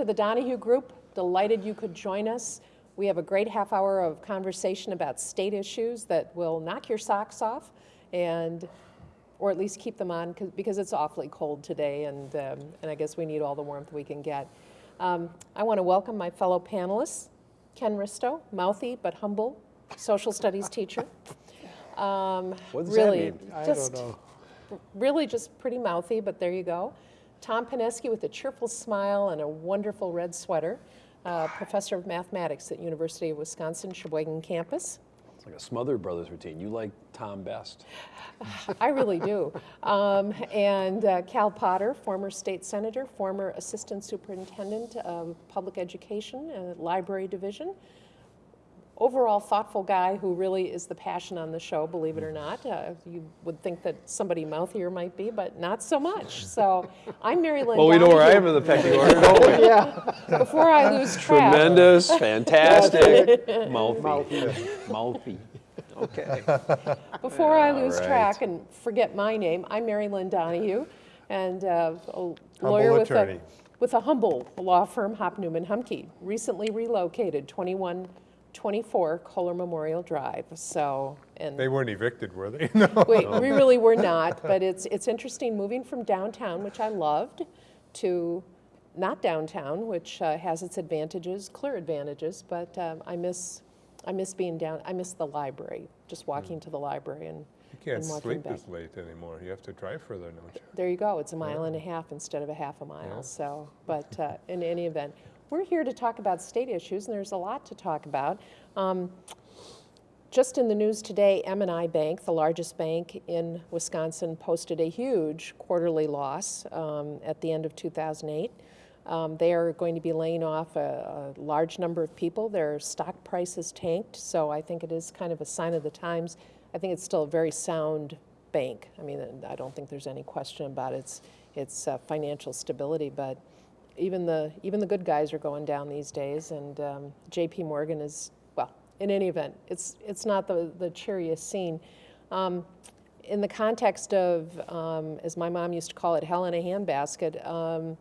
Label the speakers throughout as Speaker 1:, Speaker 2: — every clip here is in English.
Speaker 1: Welcome to the Donahue Group. Delighted you could join us. We have a great half hour of conversation about state issues that will knock your socks off and or at least keep them on because it's awfully cold today and, um, and I guess we need all the warmth we can get. Um, I want to welcome my fellow panelists, Ken Risto, mouthy but humble social studies teacher.
Speaker 2: Um, what does
Speaker 1: really,
Speaker 2: that mean?
Speaker 1: I just, don't know. Really just pretty mouthy, but there you go. Tom Pineski with a cheerful smile and a wonderful red sweater, uh, professor of mathematics at University of Wisconsin Sheboygan campus.
Speaker 2: It's like a Smothers Brothers routine. You like Tom best.
Speaker 1: I really do. Um, and uh, Cal Potter, former state senator, former assistant superintendent of public education, uh, library division, overall thoughtful guy who really is the passion on the show, believe it or not. Uh, you would think that somebody mouthier might be, but not so much. So I'm Mary Lynn.
Speaker 2: well, we know where I am in the pecking order, don't we?
Speaker 1: yeah. Before I lose track.
Speaker 2: Tremendous, fantastic, mouthy. Mouthy. mouthy. Okay.
Speaker 1: Before I lose right. track and forget my name, I'm Mary Lynn Donahue, and uh, a lawyer with a, with a humble law firm, Hopp Neumann Humke, recently relocated 21 24 Kohler Memorial Drive. So,
Speaker 3: and they weren't evicted, were they?
Speaker 1: no. Wait, we really were not. But it's it's interesting moving from downtown, which I loved, to not downtown, which uh, has its advantages, clear advantages. But um, I miss I miss being down. I miss the library. Just walking mm. to the library and.
Speaker 3: You can't sleep back. this late anymore. You have to drive further, don't you?
Speaker 1: There you go. It's a mile and a half instead of a half a mile. So, but uh, in any event, we're here to talk about state issues, and there's a lot to talk about. Um, just in the news today, M&I Bank, the largest bank in Wisconsin, posted a huge quarterly loss um, at the end of 2008. Um, they are going to be laying off a, a, large number of people. Their stock prices tanked, so I think it is kind of a sign of the times. I think it's still a very sound bank. I mean, I don't think there's any question about its, its uh, financial stability, but even the even the good guys are going down these days, and um, J.P. Morgan is well. In any event, it's it's not the the cheeriest scene. Um, in the context of, um, as my mom used to call it, hell in a handbasket, um,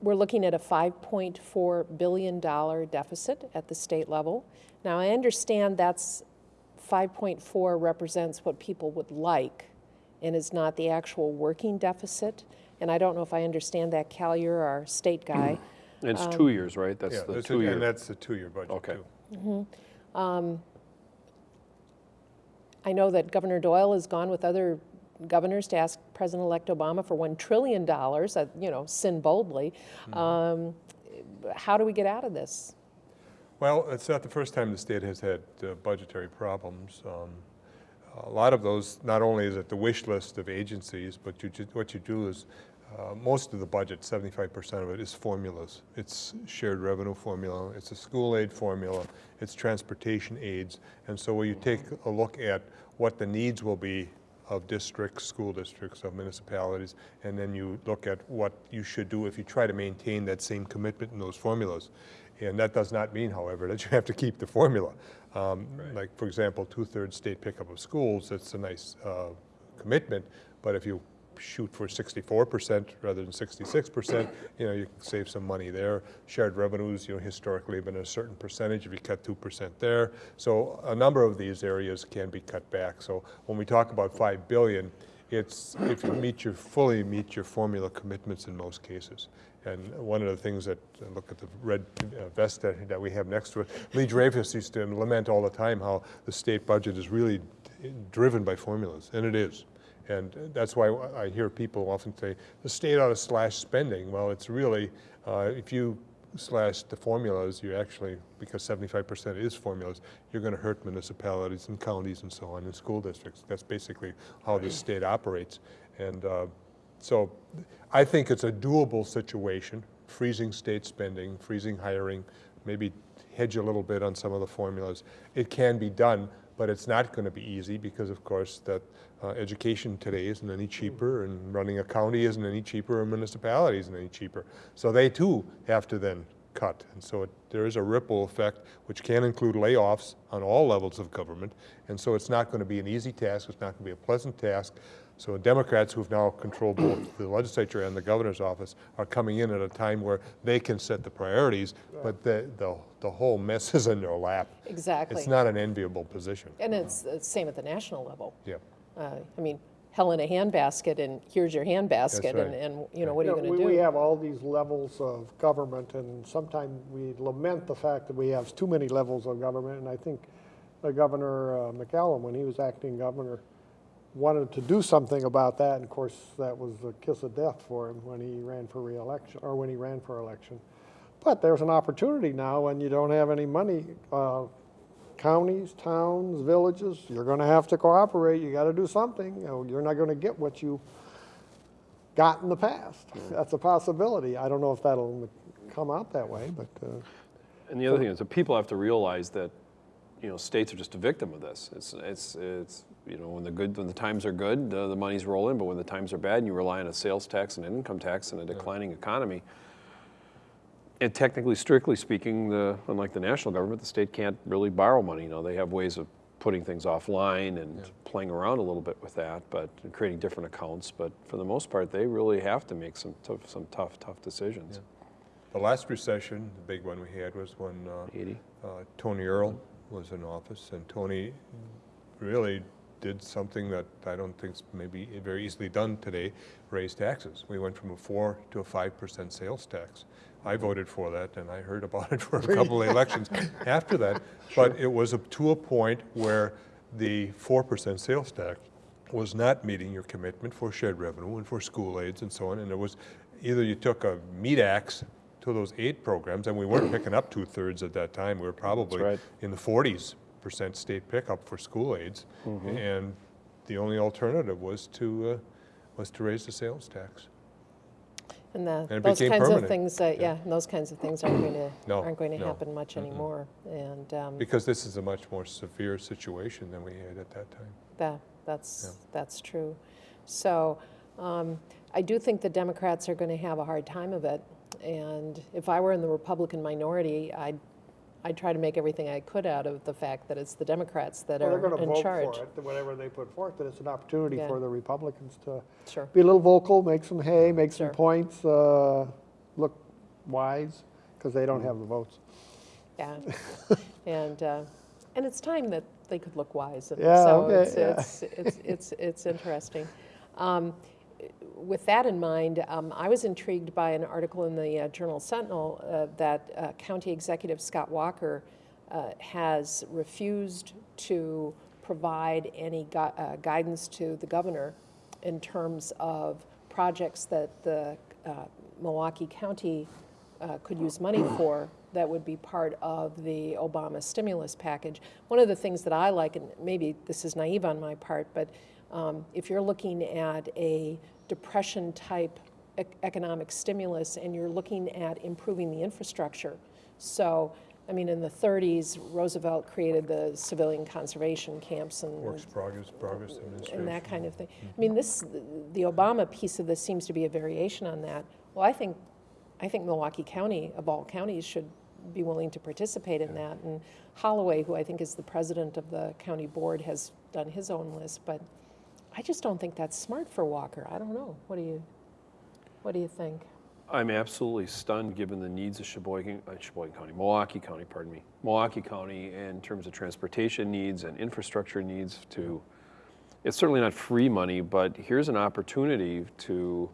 Speaker 1: we're looking at a $5.4 billion deficit at the state level. Now, I understand that's 5.4 represents what people would like and is not the actual working deficit and I don't know if I understand that, Cal, you're our state guy.
Speaker 2: it's um, two years, right? That's
Speaker 3: yeah,
Speaker 2: the two
Speaker 3: a,
Speaker 2: year.
Speaker 3: And that's the two-year budget,
Speaker 2: okay.
Speaker 3: too.
Speaker 1: Mm -hmm. um, I know that Governor Doyle has gone with other governors to ask President-elect Obama for $1 trillion, uh, you know, sin boldly. Mm -hmm. um, how do we get out of this?
Speaker 3: Well, it's not the first time the state has had uh, budgetary problems. Um, a lot of those, not only is it the wish list of agencies, but you, what you do is uh, most of the budget, 75% of it, is formulas. It's shared revenue formula, it's a school aid formula, it's transportation aids. And so when you take a look at what the needs will be of districts, school districts, of municipalities, and then you look at what you should do if you try to maintain that same commitment in those formulas. And that does not mean, however, that you have to keep the formula. Um, right. Like, for example, two-thirds state pickup of schools, that's a nice uh, commitment, but if you shoot for 64% rather than 66%, you know, you can save some money there. Shared revenues, you know, historically have been a certain percentage if you cut 2% there. So a number of these areas can be cut back. So when we talk about 5 billion, it's if you meet your, fully meet your formula commitments in most cases. And one of the things that, uh, look at the red uh, vest that, that, we have next to it, Lee Dreyfus used to lament all the time how the state budget is really driven by formulas, and it is. And that's why I hear people often say, the state ought to slash spending. Well, it's really, uh, if you slash the formulas, you actually, because 75% is formulas, you're going to hurt municipalities and counties and so on, and school districts. That's basically how the state operates. And uh, so I think it's a doable situation, freezing state spending, freezing hiring, maybe hedge a little bit on some of the formulas. It can be done, but it's not going to be easy because, of course, that uh, education today isn't any cheaper and running a county isn't any cheaper or municipality isn't any cheaper. So they too have to then cut. And so it, there is a ripple effect which can include layoffs on all levels of government. And so it's not going to be an easy task. It's not going to be a pleasant task. So Democrats who've now controlled both the legislature and the governor's office are coming in at a time where they can set the priorities, but the, the, the whole mess is in their lap.
Speaker 1: Exactly.
Speaker 3: It's not an enviable position.
Speaker 1: And it's the same at the national level.
Speaker 3: Yeah.
Speaker 1: Uh, I mean, hell in a handbasket, and here's your handbasket, and,
Speaker 3: right.
Speaker 1: and, you know, what are you gonna
Speaker 4: we- We have all these levels of government, and sometimes we lament the fact that we have too many levels of government, and I think uh, Governor uh, McCallum, when he was acting governor, wanted to do something about that, and of course, that was the kiss of death for him when he ran for reelection, or when he ran for election. But there's an opportunity now, when you don't have any money, uh, counties, towns, villages, you're gonna have to cooperate, you gotta do something, you know, you're not gonna get what you got in the past. That's a possibility. I don't know if that'll come out that way, but, uh,
Speaker 2: And the other thing is that people have to realize that, you know, states are just a victim of this. It's, it's, it's, you know, when the good, when the times are good, uh, the money's rolling, but when the times are bad and you rely on a sales tax and an income tax and a declining economy, and technically, strictly speaking, the, unlike the national government, the state can't really borrow money. You know, they have ways of putting things offline and playing around a little bit with that, but creating different accounts. But for the most part, they really have to make some tough, some tough, tough decisions.
Speaker 3: The last recession, the big one we had was when uh,
Speaker 2: 80.
Speaker 3: uh, Tony Earl was in office, and Tony really did something that I don't think is maybe very easily done today, raise taxes. We went from a four to a five percent sales tax. I voted for that, and I heard about it for a couple of elections after that, but it was up to a point where the four percent sales tax was not meeting your commitment for shared revenue and for school aids and so on, and it was, either you took a meat axe to those eight programs, and we weren't picking up two-thirds at that time, we were probably
Speaker 2: right.
Speaker 3: in the forties percent state pickup for school aids, and the only alternative was to, uh, was to raise the sales tax.
Speaker 1: And the,
Speaker 3: it
Speaker 1: those
Speaker 3: became
Speaker 1: kinds of things, uh, yeah, and those kinds of things aren't going to,
Speaker 3: No,
Speaker 1: aren't going to
Speaker 3: no.
Speaker 1: happen much anymore. And um,
Speaker 3: Because this is a much more severe situation than we had at that time.
Speaker 1: that, that's, that's true. So um, I do think the Democrats are going to have a hard time of it. And if I were in the Republican minority, I'd, I'd try to make everything I could out of the fact that it's the Democrats that
Speaker 4: well, they're gonna
Speaker 1: in
Speaker 4: vote
Speaker 1: charge.
Speaker 4: for it, whatever they put forth, and it's an opportunity
Speaker 1: Yeah.
Speaker 4: for the Republicans to
Speaker 1: Sure.
Speaker 4: be a little vocal, make some hay, make some points, uh, look wise, because they don't have the votes.
Speaker 1: Yeah, and, uh, and it's time that they could look wise, and
Speaker 4: Yeah,
Speaker 1: so
Speaker 4: okay,
Speaker 1: it's,
Speaker 4: yeah.
Speaker 1: it's, it's, it's, it's interesting. Um, With that in mind, um, I was intrigued by an article in the uh, Journal Sentinel uh, that uh, County Executive Scott Walker uh, has refused to provide any gui- uh, guidance to the governor in terms of projects that the Milwaukee County could use money for that would be part of the Obama stimulus package. One of the things that I like, and maybe this is naive on my part, but um, if you're looking at a depression-type ec- economic stimulus and you're looking at improving the infrastructure, so, I mean, in the 30s, Roosevelt created the civilian conservation camps and
Speaker 3: Works progress, progress administration.
Speaker 1: and that kind of thing. Mm-hmm. I mean, this, the Obama piece of this seems to be a variation on that. Well, I think, I think Milwaukee County, of all counties, should be willing to participate in that. And Holloway, who I think is the president of the county board, has done his own list, but I just don't think that's smart for Walker. I don't know. What do you, what do you think?
Speaker 2: I'm absolutely stunned, given the needs of Sheboygan, uh, Sheboygan County, Milwaukee County, pardon me, Milwaukee County in terms of transportation needs and infrastructure needs to, it's certainly not free money, but here's an opportunity to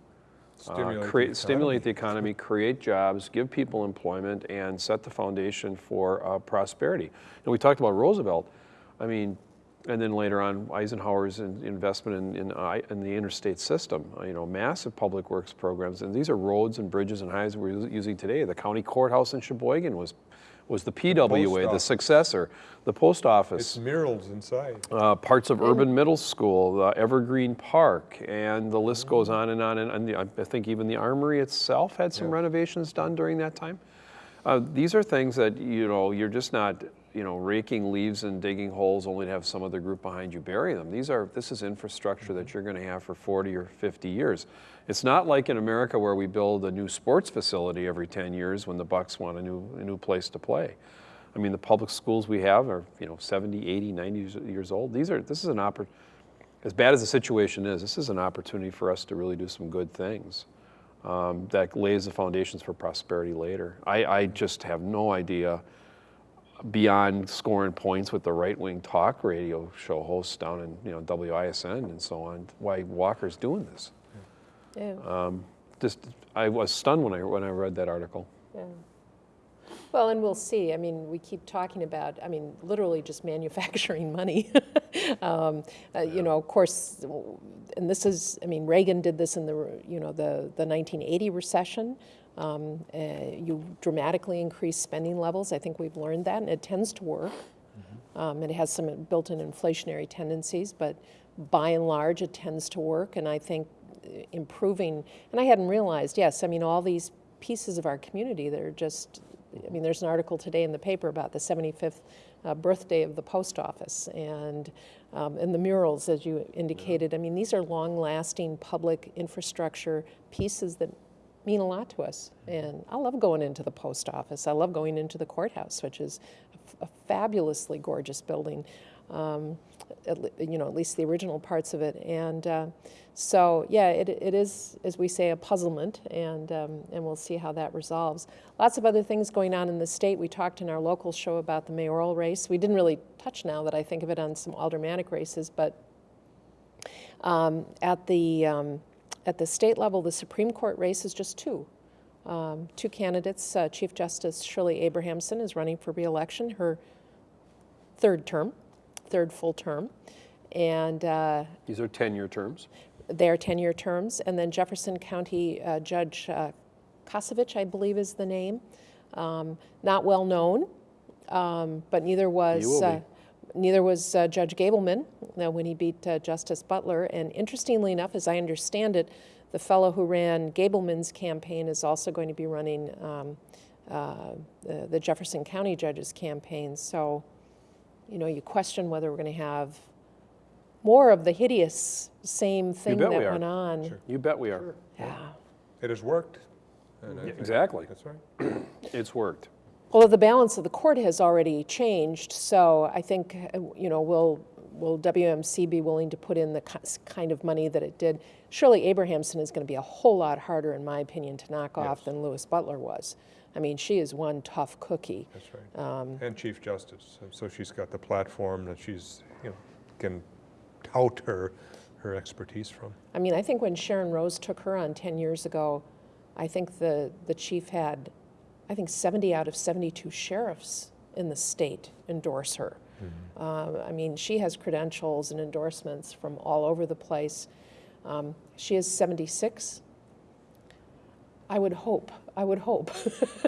Speaker 2: uh,
Speaker 3: Stimulate the
Speaker 2: stimulate the
Speaker 3: economy.
Speaker 2: economy, create jobs, give people employment, and set the foundation for uh, prosperity. And we talked about Roosevelt. I mean, and then later on, Eisenhower's in, investment in, in, in the interstate system, you know, massive public works programs. And these are roads and bridges and highways we're using today. The county courthouse in Sheboygan was, was the PWA, the
Speaker 3: office.
Speaker 2: successor, the post office
Speaker 3: It's murals inside.
Speaker 2: uh, parts of Urban Middle School, uh, Evergreen Park, and the list goes on and on. And, and the, I think even the Armory itself had some
Speaker 3: Yeah.
Speaker 2: renovations done during that time. Uh, these are things that you know you're just not you know raking leaves and digging holes only to have some other group behind you bury them. These are this is infrastructure that you're going to have for 40 or 50 years. It's not like in America where we build a new sports facility every 10 years when the Bucks want a new a new place to play. I mean, the public schools we have are, you know, 70, 80, 90 years- old. These are, this is an oppor, as bad as the situation is, this is an opportunity for us to really do some good things um, that lays the foundations for prosperity later. I, I just have no idea beyond scoring points with the right-wing talk radio show hosts down in you know WISN and so on, why Walker's doing this.
Speaker 1: Yeah.
Speaker 2: Just, I was stunned when I when I read that article.
Speaker 1: Yeah. Well, and we'll see. I mean, we keep talking about, I mean, literally just manufacturing money. um, uh, You know, of course, and this is, I mean, Reagan did this in the, you know, the, the 1980 recession. Um, uh, You dramatically increase spending levels. I think we've learned that, and it tends to work. Um, It has some built-in inflationary tendencies, but by and large, it tends to work. And I think uh, improving, and I hadn't realized, yes, I mean, all these pieces of our community that are just, I mean, there's an article today in the paper about the 75th uh, birthday of the post office and, um, and the murals, as you indicated. I mean, these are long-lasting public infrastructure pieces that mean a lot to us. And I love going into the post office. I love going into the courthouse, which is a fabulously gorgeous building. Um, at, you know, at least the original parts of it. And uh, so, yeah, it, it is, as we say, a puzzlement, and, um, and we'll see how that resolves. Lots of other things going on in the state. We talked in our local show about the mayoral race. We didn't really touch now that I think of it on some aldermanic races, but um, at the um, at the state level, the Supreme Court race is just two. Um, two candidates. Uh, Chief Justice Shirley Abrahamson is running for reelection, her third term, third full term, and uh,
Speaker 2: These are 10-year terms.
Speaker 1: they are 10-year terms. And then Jefferson County uh, Judge uh, Kosovich, I believe, is the name. Um, not well known, um, but neither was uh, neither was uh, Judge Gableman uh, when he beat uh, Justice Butler. And interestingly enough, as I understand it, the fellow who ran Gableman's campaign is also going to be running um, uh, the, the Jefferson County judge's campaign. So, you know, you question whether we're going to have more of the hideous same thing that
Speaker 2: we are.
Speaker 1: went on.
Speaker 2: You bet we are.
Speaker 1: Yeah.
Speaker 3: It has worked. and
Speaker 2: Yeah, exactly.
Speaker 3: That's right.
Speaker 2: It's worked.
Speaker 1: Although the balance of the court has already changed, so I think, you know, will, will WMC be willing to put in the kind of money that it did? Shirley Abrahamson is going to be a whole lot harder, in my opinion, to knock off than Louis Butler was. I mean, she is one tough cookie.
Speaker 3: That's right.
Speaker 1: Um,
Speaker 3: And Chief Justice, so she's got the platform that she's, you know, can tout her, her expertise from.
Speaker 1: I mean, I think when Sharren Rose took her on 10 years ago, I think the, the chief had, I think 70 out of 72 sheriffs in the state endorse her. Uh, I mean, she has credentials and endorsements from all over the place. Um, she is 76. I would hope, I would hope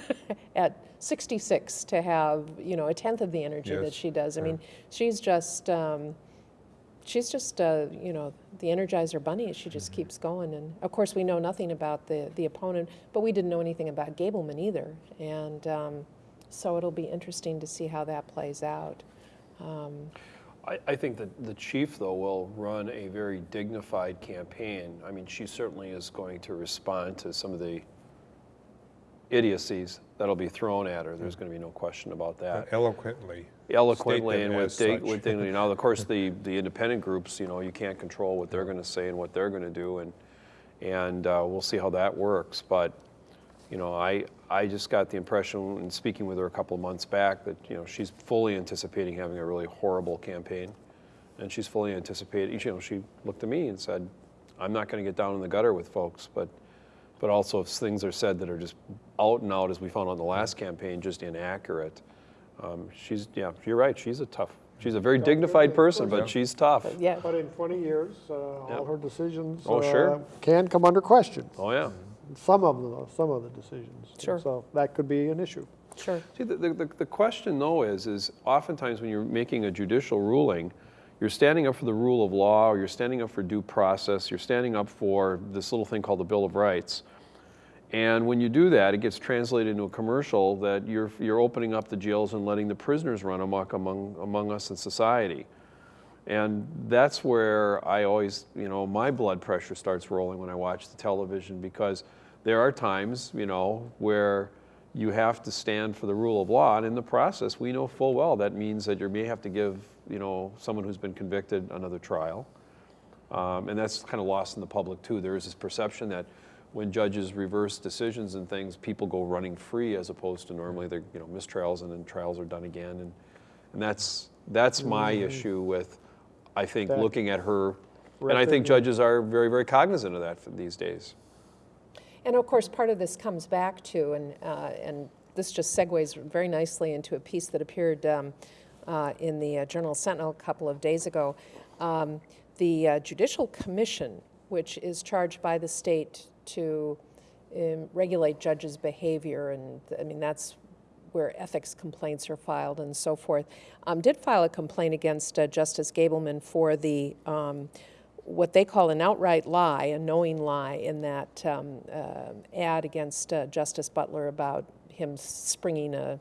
Speaker 1: at 66 to have, you know, a tenth of the energy that she does. I
Speaker 3: yeah.
Speaker 1: mean, she's just, um, she's just, uh, you know, the Energizer Bunny. She just keeps going. And of course, we know nothing about the, the opponent, but we didn't know anything about Gableman either. And um, so it'll be interesting to see how that plays out. Um,
Speaker 2: I, I think that the chief, though, will run a very dignified campaign. I mean, she certainly is going to respond to some of the idiocies that'll be thrown at her. There's going to be no question about that.
Speaker 3: Eloquently.
Speaker 2: Eloquently and with, dig- with dignity. Now, of course, the, the independent groups, you know, you can't control what they're going to say and what they're going to do, and, and uh, we'll see how that works. But, you know, I, I just got the impression, in speaking with her a couple of months back, that, you know, she's fully anticipating having a really horrible campaign. And she's fully anticipating, you know, she looked at me and said, I'm not going to get down in the gutter with folks, but, but also if things are said that are just out and out, as we found on the last campaign, just inaccurate. Um, she's, yeah, you're right, she's a tough, she's a very dignified person, but she's tough.
Speaker 1: yeah,
Speaker 4: But in 20 years, uh,
Speaker 2: Yep.
Speaker 4: all her decisions
Speaker 2: Oh, sure.
Speaker 4: uh, can come under question.
Speaker 2: Oh, yeah.
Speaker 4: Some of them, some of the decisions.
Speaker 1: Sure.
Speaker 4: So that could be an issue.
Speaker 1: sure.
Speaker 2: See, the, the, the- the question though is, is oftentimes when you're making a judicial ruling, you're standing up for the rule of law, or you're standing up for due process, you're standing up for this little thing called the Bill of Rights. And when you do that, it gets translated into a commercial that you're, you're opening up the jails and letting the prisoners run amok among, among us in society. And that's where I always, you know, my blood pressure starts rolling when I watch the television because there are times, you know, where you have to stand for the rule of law. And in the process, we know full well that means that you may have to give, you know, someone who's been convicted another trial. Um, And that's kind of lost in the public too. There is this perception that when judges reverse decisions and things, people go running free as opposed to normally they're, you know, mistrials and then trials are done again. And, and that's, that's my issue with, I think,
Speaker 4: That
Speaker 2: looking at her. And I think judges are very, very cognizant of that for these days.
Speaker 1: And of course, part of this comes back to, and, uh, and this just segues very nicely into a piece that appeared um, uh, in the uh, Journal Sentinel a couple of days ago. Um, the uh, Judicial Commission, which is charged by the state to um, regulate judges' behavior, and I mean, that's where ethics complaints are filed and so forth, um, did file a complaint against uh, Justice Gableman for the um, what they call an outright lie, a knowing lie, in that um, uh, ad against uh, Justice Butler about him springing a,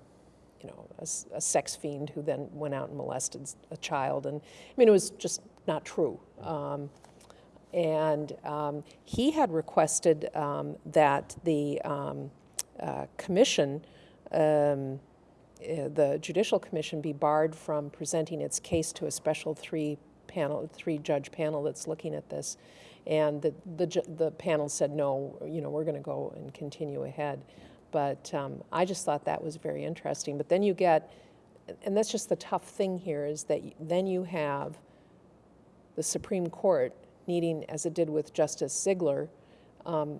Speaker 1: you know, a sex fiend who then went out and molested a child, and I mean it was just not true. And um, he had requested um, that the um, uh, commission, um, uh, the Judicial Commission, be barred from presenting its case to a special three panel, three judge panel that's looking at this. And the, the, the panel said, no, you know, we're going to go and continue ahead. But um, I just thought that was very interesting. But then you get, and that's just the tough thing here, is that then you have the Supreme Court needing, as it did with Justice Ziegler, um,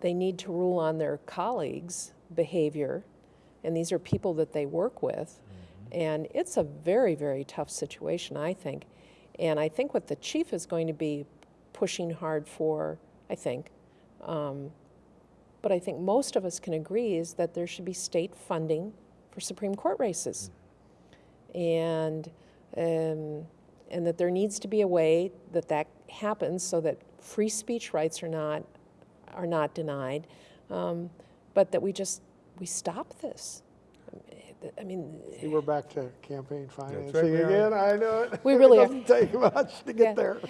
Speaker 1: they need to rule on their colleagues' behavior, and these are people that they work with. And it's a very, very tough situation, I think. And I think what the chief is going to be pushing hard for, I think, um, but I think most of us can agree is that there should be state funding for Supreme Court races. And, um, and that there needs to be a way that that happens so that free speech rights are not, are not denied, um, but that we just, we stop this. I mean,
Speaker 4: See, we're back to campaign
Speaker 3: right,
Speaker 4: financing
Speaker 3: are.
Speaker 4: again, I know it.
Speaker 1: We really are.
Speaker 4: It doesn't take much to
Speaker 1: Yeah.
Speaker 4: get there.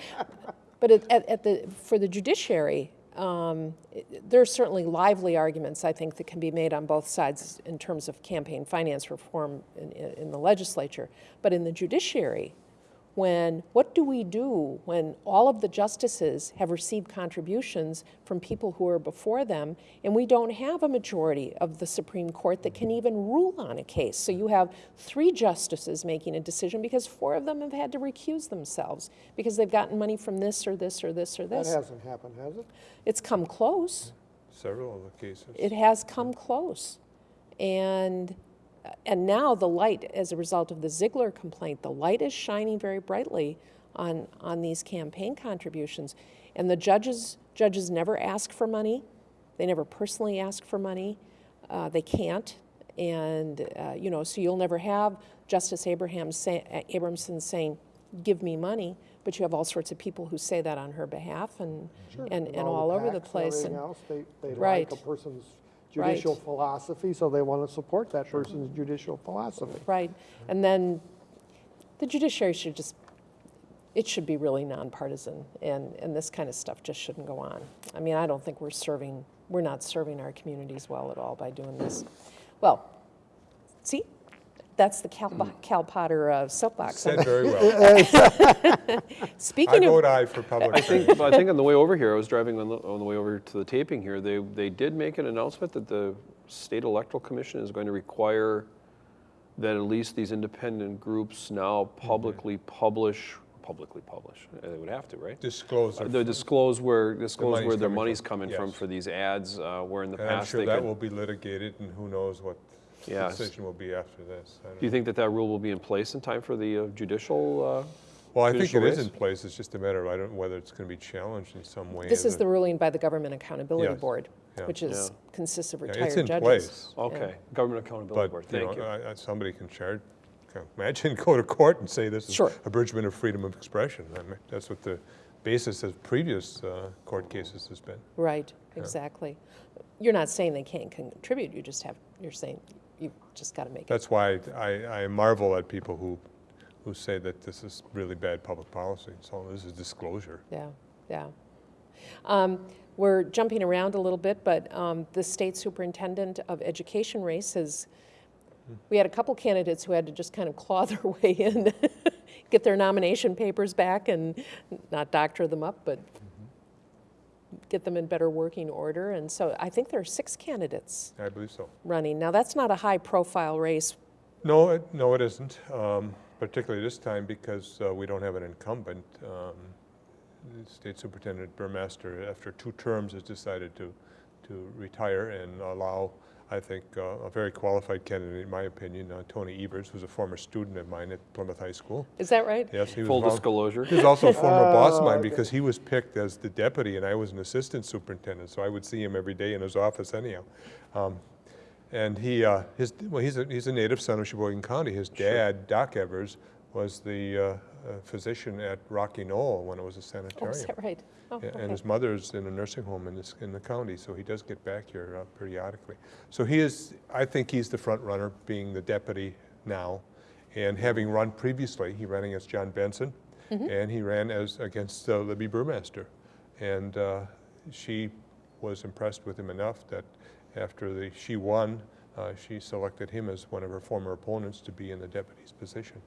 Speaker 1: But at, at, at the, for the judiciary, um, it- there are certainly lively arguments, I think, that can be made on both sides in terms of campaign finance reform in, in in the legislature. But in the judiciary, when, what do we do when all of the justices have received contributions from people who are before them, and we don't have a majority of the Supreme Court that can even rule on a case? So you have three justices making a decision because four of them have had to recuse themselves because they've gotten money from this or this or this or this.
Speaker 4: That
Speaker 1: this.
Speaker 4: hasn't happened, has it?
Speaker 1: It's come close.
Speaker 3: Several of the cases.
Speaker 1: It has come close. And, and now the light, as a result of the Ziegler complaint, the light is shining very brightly on, on these campaign contributions. And the judges, judges never ask for money. They never personally ask for money. Uh, they can't. And, uh, you know, so you'll never have Justice Abraham say, Abrahamson saying, give me money, but you have all sorts of people who say that on her behalf and, and, and all over the place. And,
Speaker 4: else, they, they
Speaker 1: Right.
Speaker 4: like a person's
Speaker 1: Right.
Speaker 4: judicial philosophy, so they want to support that person's judicial philosophy.
Speaker 1: Right, and then the judiciary should just, it should be really nonpartisan, and, and this kind of stuff just shouldn't go on. I mean, I don't think we're serving, we're not serving our communities well at all by doing this. Well, see, that's the Cal, Cal Potter uh, soapbox.
Speaker 3: Said very well. I
Speaker 1: Speaking of,
Speaker 3: vote aye for public
Speaker 2: I
Speaker 3: service.
Speaker 2: think, I think on the way over here, I was driving on the, on the way over to the taping here, they, they did make an announcement that the State Electoral Commission is going to require that at least these independent groups now publicly publish, publicly publish, uh, they would have to, right?
Speaker 3: Disclose. their-
Speaker 2: They disclose where, disclose
Speaker 3: money's
Speaker 2: where their
Speaker 3: coming
Speaker 2: money's
Speaker 3: from,
Speaker 2: coming from for these ads, uh, where in the
Speaker 3: And I'm
Speaker 2: past
Speaker 3: sure
Speaker 2: they
Speaker 3: that
Speaker 2: could.
Speaker 3: will be litigated, and who knows what the
Speaker 2: Yes.
Speaker 3: decision will be after this. Don't
Speaker 2: you think that that rule will be in place in time for the uh, judicial? uh,
Speaker 3: Well, I think
Speaker 2: judicial
Speaker 3: it is
Speaker 2: race?
Speaker 3: in place, it's just a matter of, I don't know whether it's going to be challenged in some way.
Speaker 1: this is the ruling by the Government Accountability
Speaker 3: Yes,
Speaker 1: Board,
Speaker 3: yeah.
Speaker 1: which is,
Speaker 2: Yeah.
Speaker 1: consists of
Speaker 3: Yeah,
Speaker 1: retired
Speaker 3: It's
Speaker 1: judges.
Speaker 3: in place,
Speaker 2: Okay, Government Accountability
Speaker 3: but,
Speaker 2: Board,
Speaker 3: you
Speaker 2: thank
Speaker 3: know,
Speaker 2: you.
Speaker 3: I- I- somebody can charge, imagine, go to court and say this is
Speaker 1: Sure.
Speaker 3: abridgment of freedom of expression. I mean, that's what the basis of previous uh, court cases has been.
Speaker 1: Right, exactly. You're not saying they can't contribute, you just have, you're saying, you've just got to make it.
Speaker 3: That's why I, I marvel at people who, who say that this is really bad public policy. So this is disclosure.
Speaker 1: Yeah, yeah. Um, We're jumping around a little bit, but um, the state superintendent of education race has, we had a couple candidates who had to just kind of claw their way in, get their nomination papers back and not doctor them up, but get them in better working order. And so I think there are six candidates
Speaker 3: I believe so.
Speaker 1: running. Now, that's not a high-profile race.
Speaker 3: No, it, no, it isn't, um, particularly this time because uh, we don't have an incumbent. Um, State Superintendent Burmaster, after two terms, has decided to, to retire and allow, I think, uh, a very qualified candidate, in my opinion, uh, Tony Evers, who's a former student of mine at Plymouth High School.
Speaker 1: Is that right?
Speaker 3: Yes, he was.
Speaker 2: Full
Speaker 3: vol-
Speaker 2: disclosure.
Speaker 3: He was also a former boss of
Speaker 4: Oh,
Speaker 3: mine
Speaker 4: okay.
Speaker 3: because he was picked as the deputy and I was an assistant superintendent, so I would see him every day in his office anyhow. Um, And he, uh, his, well, he's a, he's a native son of Sheboygan County. His dad, Doc Evers, was the uh, uh, physician at Rocky Knoll when it was a
Speaker 1: Oh, is
Speaker 3: sanitarium.
Speaker 1: that right? Oh, okay.
Speaker 3: And his mother's in a nursing home in this, in the county, so he does get back here uh, periodically. So he is, I think he's the front runner, being the deputy now. And having run previously, he ran against John Benson, and he ran as, against uh, Libby Burmaster. And uh, she was impressed with him enough that after the, she won, uh, she selected him as one of her former opponents to be in the deputy's position.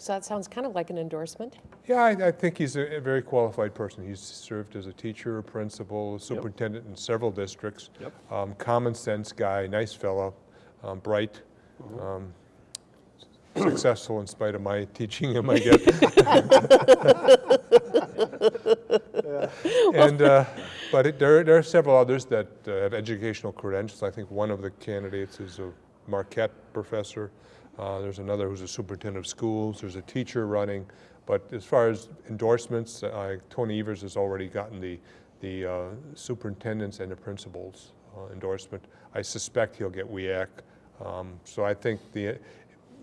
Speaker 1: So that sounds kind of like an endorsement.
Speaker 3: Yeah, I, I think he's a, a very qualified person. He's served as a teacher, a principal, superintendent in several districts.
Speaker 2: Yep.
Speaker 3: Um, common sense guy, nice fellow, um, bright,
Speaker 2: Mm-hmm.
Speaker 3: um, successful in spite of my teaching him, I guess. And, uh, but it, there, there are several others that uh, have educational credentials. I think one of the candidates is a Marquette professor. Uh, there's another who's a superintendent of schools. There's a teacher running. But as far as endorsements, uh, Tony Evers has already gotten the, the uh, superintendents and the principals uh, endorsement. I suspect he'll get WEAC. Um, so I think the,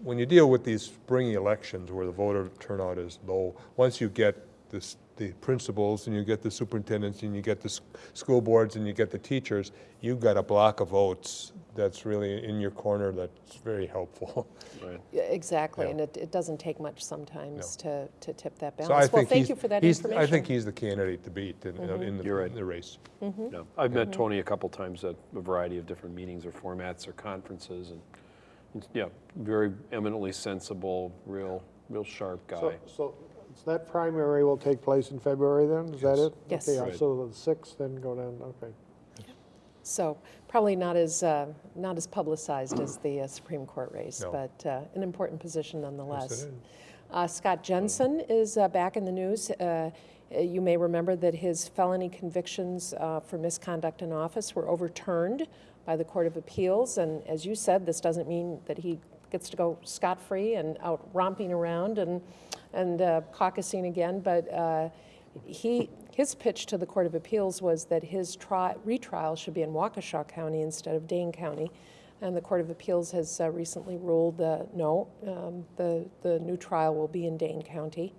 Speaker 3: when you deal with these spring elections where the voter turnout is low, once you get this, the principals and you get the superintendents and you get the school boards and you get the teachers, you've got a block of votes that's really in your corner that's very helpful.
Speaker 2: Right.
Speaker 1: Exactly,
Speaker 3: Yeah.
Speaker 1: and it, it doesn't take much sometimes to, to tip that balance.
Speaker 3: So I
Speaker 1: Well,
Speaker 3: think
Speaker 1: thank
Speaker 3: he's,
Speaker 1: you for that information.
Speaker 3: I think he's the candidate to beat in, in the,
Speaker 2: You're right.
Speaker 3: in the race. Mm-hmm.
Speaker 2: Yeah. I've met Tony a couple times at a variety of different meetings or formats or conferences, and, he's, yeah, very eminently sensible, real, real sharp guy.
Speaker 4: So,
Speaker 2: guy.
Speaker 4: So that primary will take place in February then, is that it?
Speaker 1: Yes.
Speaker 4: Okay,
Speaker 2: Right.
Speaker 4: so the sixth, then go down, okay.
Speaker 1: So probably not as, uh, not as publicized as the uh, Supreme Court race,
Speaker 3: No.
Speaker 1: but uh, an important position
Speaker 3: Yes,
Speaker 1: nonetheless.
Speaker 3: it is.
Speaker 1: Uh, Scott Jensen is uh, back in the news. Uh, uh, You may remember that his felony convictions uh, for misconduct in office were overturned by the Court of Appeals. And as you said, this doesn't mean that he gets to go scot-free and out romping around and, and uh, caucusing again, but uh, he, his pitch to the Court of Appeals was that his tri- retrial should be in Waukesha County instead of Dane County. And the Court of Appeals has uh, recently ruled, uh, no, um, the, the new trial will be in Dane County.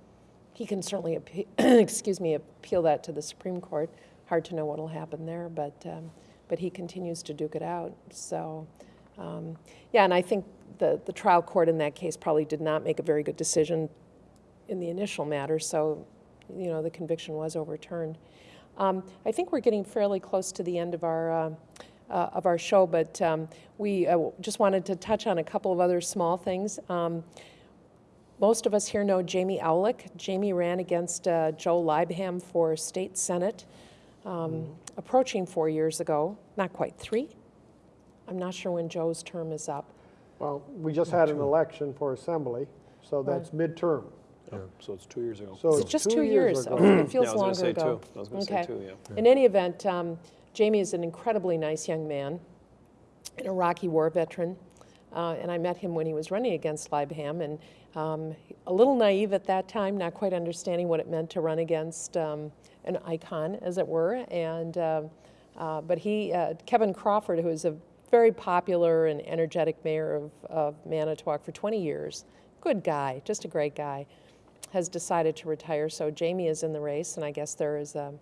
Speaker 1: He can certainly, excuse me, appeal that to the Supreme Court. Hard to know what'll happen there, but, um, but he continues to duke it out. So, um, yeah, and I think the, the trial court in that case probably did not make a very good decision in the initial matter, so, you know, the conviction was overturned. Um, I think we're getting fairly close to the end of our, uh, uh, of our show, but um, we uh, just wanted to touch on a couple of other small things. Um, most of us here know Jamie Aulik. Jamie ran against uh, Joe Leibham for state senate um, approaching four years ago, not quite three. I'm not sure when Joe's term is up.
Speaker 4: Well, we just had an election for assembly, so that's midterm.
Speaker 2: Yeah, So it's two years ago.
Speaker 4: So
Speaker 1: It's
Speaker 4: it's
Speaker 1: just
Speaker 4: two
Speaker 1: two years.
Speaker 4: ago.
Speaker 1: Okay, it feels
Speaker 2: I
Speaker 1: longer ago.
Speaker 2: two. I was gonna say
Speaker 1: Okay.
Speaker 2: two, yeah.
Speaker 1: In any event, um, Jamie is an incredibly nice young man, an Iraqi war veteran, uh, and I met him when he was running against Leibham, and um, a little naive at that time, not quite understanding what it meant to run against um, an icon, as it were. And um uh, but he, uh, Kevin Crawford, who is a very popular and energetic mayor of, of Manitowoc for 20 years, good guy, just a great guy has decided to retire. So Jamie is in the race, and I guess there is a,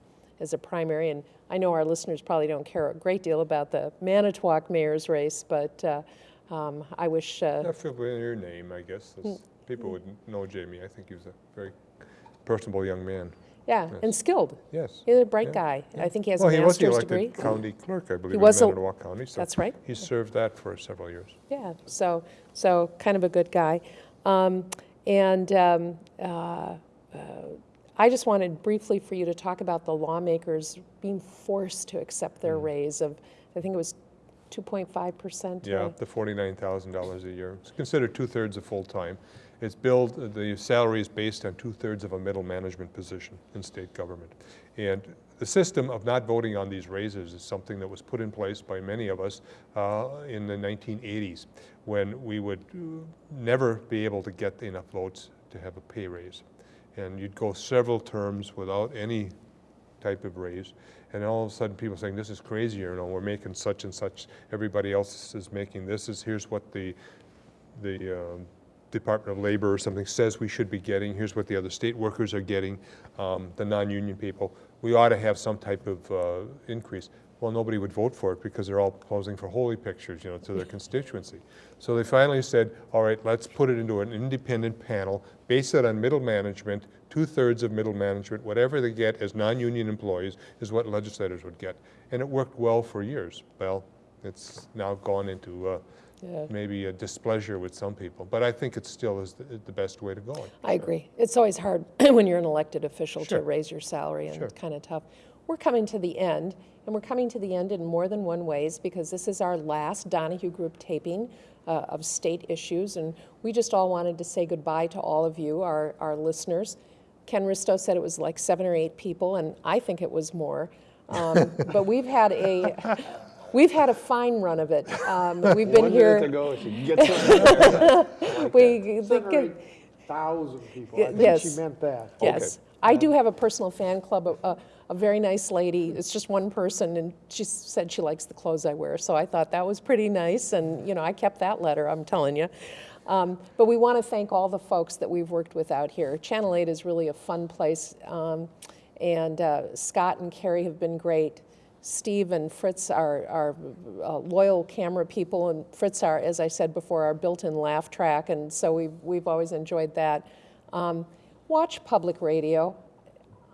Speaker 1: is a primary. And I know our listeners probably don't care a great deal about the Manitowoc mayor's race, but uh, um, I wish. Uh,
Speaker 3: Not familiar name, I guess. As People would know Jamie. I think he was a very personable young man.
Speaker 1: yeah, and skilled.
Speaker 3: Yes.
Speaker 1: He's a bright
Speaker 3: Yeah,
Speaker 1: guy. I think he has
Speaker 3: Well,
Speaker 1: a
Speaker 3: he was the
Speaker 1: master's
Speaker 3: elected
Speaker 1: degree.
Speaker 3: county clerk, I believe,
Speaker 1: was
Speaker 3: in
Speaker 1: a-
Speaker 3: Manitowoc County. so
Speaker 1: That's right.
Speaker 3: He served that for several years.
Speaker 1: Yeah, so, so kind of a good guy. Um, And um, uh, uh, I just wanted briefly for you to talk about the lawmakers being forced to accept their raise of, I think it was 2.5%.
Speaker 3: Yeah, the forty-nine thousand dollars a year. It's considered two-thirds of full-time. It's billed, the salary is based on two-thirds of a middle management position in state government. And the system of not voting on these raises is something that was put in place by many of us uh, in the nineteen eighties, when we would uh, never be able to get enough votes to have a pay raise. And you'd go several terms without any type of raise. And all of a sudden, people saying, this is crazy, you know, we're making such and such, everybody else is making this, is, here's what the, the um, Department of Labor or something says we should be getting, here's what the other state workers are getting, um, the non-union people. We ought to have some type of uh, increase. Well, nobody would vote for it because they're all posing for holy pictures, you know, to their constituency. So they finally said, all right, let's put it into an independent panel, base it on middle management, two-thirds of middle management, whatever they get as non-union employees is what legislators would get. And it worked well for years. Well, it's now gone into uh,
Speaker 1: Yeah.
Speaker 3: maybe a displeasure with some people, but I think it still is the, the best way to go.
Speaker 1: I agree. It's always hard when you're an elected official to raise your salary, and
Speaker 3: Sure.
Speaker 1: it's kind of tough. We're coming to the end, and we're coming to the end in more than one ways because this is our last Donahue Group taping uh, of state issues, and we just all wanted to say goodbye to all of you, our, our listeners. Ken Risto said it was like seven or eight people, and I think it was more. Um, but we've had a we've had a fine run of it. Um, we've been
Speaker 2: One
Speaker 1: here.
Speaker 2: minute to go, she gets something.
Speaker 1: we,
Speaker 4: Seven
Speaker 1: the-
Speaker 4: eight thousand people,
Speaker 1: Y-
Speaker 4: I think she
Speaker 1: yes.
Speaker 4: meant that.
Speaker 1: Yes. I do have a personal fan club, a- a, a very nice lady. It's just one person, and she said she likes the clothes I wear. So I thought that was pretty nice, and, you know, I kept that letter, I'm telling you. Um, But we want to thank all the folks that we've worked with out here. Channel 8 is really a fun place, um, and uh, Scott and Carrie have been great. Steve and Fritz are, are uh, loyal camera people, and Fritz are, as I said before, our built-in laugh track, and so we've, we've always enjoyed that. Um, watch public radio.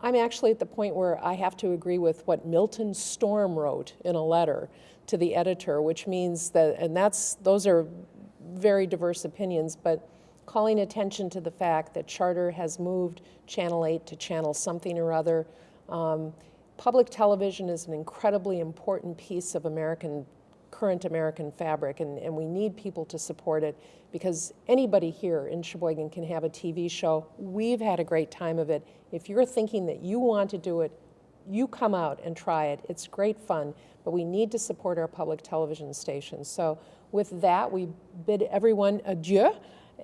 Speaker 1: I'm actually at the point where I have to agree with what Milton Storm wrote in a letter to the editor, which means that, and that's, those are very diverse opinions, but calling attention to the fact that Charter has moved Channel 8 to Channel something or other. Um, public television is an incredibly important piece of American current American fabric, and, and we need people to support it because anybody here in Sheboygan can have a TV show. We've had a great time of it. If you're thinking that you want to do it, you come out and try it. It's great fun, but we need to support our public television stations. So with that, we bid everyone adieu,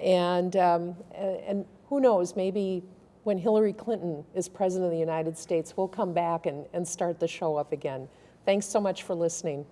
Speaker 1: and, um, and who knows, maybe when Hillary Clinton is president of the United States, we'll come back and, and start the show up again. Thanks so much for listening.